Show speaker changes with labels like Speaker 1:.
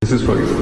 Speaker 1: This is for you.